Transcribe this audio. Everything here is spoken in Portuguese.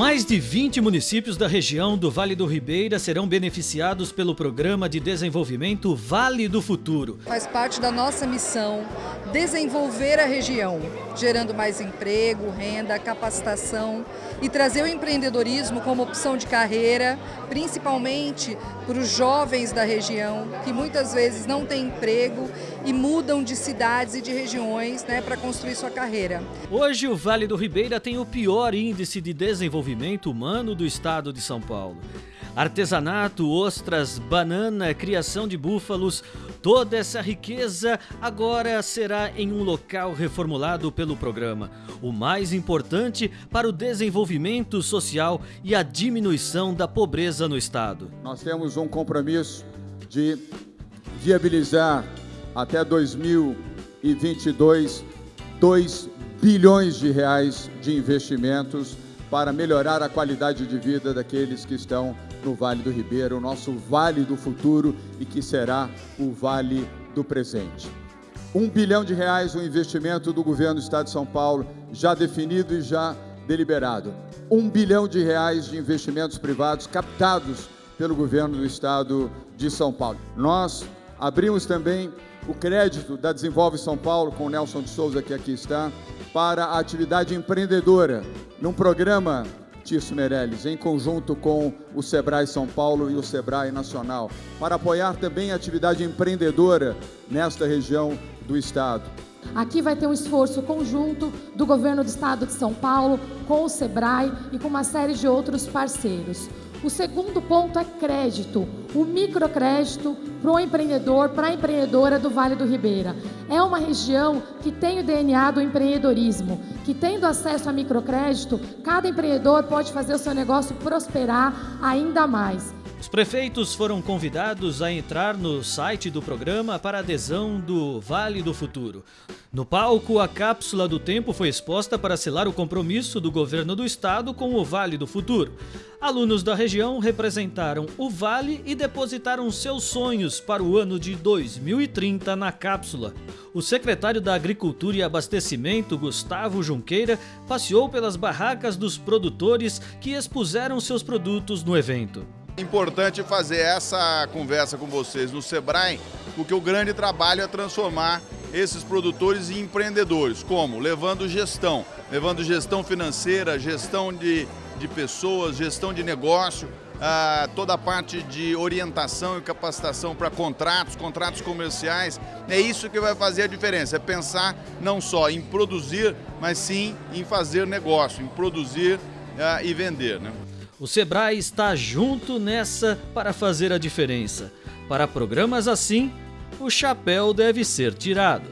Mais de 20 municípios da região do Vale do Ribeira serão beneficiados pelo Programa de Desenvolvimento Vale do Futuro. Faz parte da nossa missão desenvolver a região, gerando mais emprego, renda, capacitação e trazer o empreendedorismo como opção de carreira, principalmente para os jovens da região, que muitas vezes não têm emprego e mudam de cidades e de regiões né, para construir sua carreira. Hoje o Vale do Ribeira tem o pior índice de desenvolvimento humano do estado de São Paulo. Artesanato, ostras, banana, criação de búfalos, toda essa riqueza agora será em um local reformulado pelo programa. O mais importante para o desenvolvimento social e a diminuição da pobreza no estado. Nós temos um compromisso de viabilizar até 2022 2 bilhões de reais de investimentos para melhorar a qualidade de vida daqueles que estão no Vale do Ribeiro, o nosso Vale do Futuro e que será o Vale do Presente. Um bilhão de reais o investimento do governo do Estado de São Paulo, já definido e já deliberado. Um bilhão de reais de investimentos privados captados pelo governo do Estado de São Paulo. Nós abrimos também o crédito da Desenvolve São Paulo, com o Nelson de Souza, que aqui está, para a atividade empreendedora, num programa, Tirso Meirelles, em conjunto com o Sebrae São Paulo e o Sebrae Nacional, para apoiar também a atividade empreendedora nesta região do Estado. Aqui vai ter um esforço conjunto do governo do Estado de São Paulo, com o Sebrae e com uma série de outros parceiros. O segundo ponto é crédito, o microcrédito para o empreendedor, para a empreendedora do Vale do Ribeira. É uma região que tem o DNA do empreendedorismo, que tendo acesso a microcrédito, cada empreendedor pode fazer o seu negócio prosperar ainda mais. Os prefeitos foram convidados a entrar no site do programa para adesão do Vale do Futuro. No palco, a cápsula do tempo foi exposta para selar o compromisso do governo do estado com o Vale do Futuro. Alunos da região representaram o Vale e depositaram seus sonhos para o ano de 2030 na cápsula. O secretário da Agricultura e Abastecimento, Gustavo Junqueira, passeou pelas barracas dos produtores que expuseram seus produtos no evento. Importante fazer essa conversa com vocês no Sebrae, porque o grande trabalho é transformar esses produtores em empreendedores. Como? Levando gestão, levando gestão financeira, gestão de, de pessoas, gestão de negócio, ah, toda a parte de orientação e capacitação para contratos, contratos comerciais. É isso que vai fazer a diferença, é pensar não só em produzir, mas sim em fazer negócio, em produzir ah, e vender. Né? O Sebrae está junto nessa para fazer a diferença. Para programas assim, o chapéu deve ser tirado.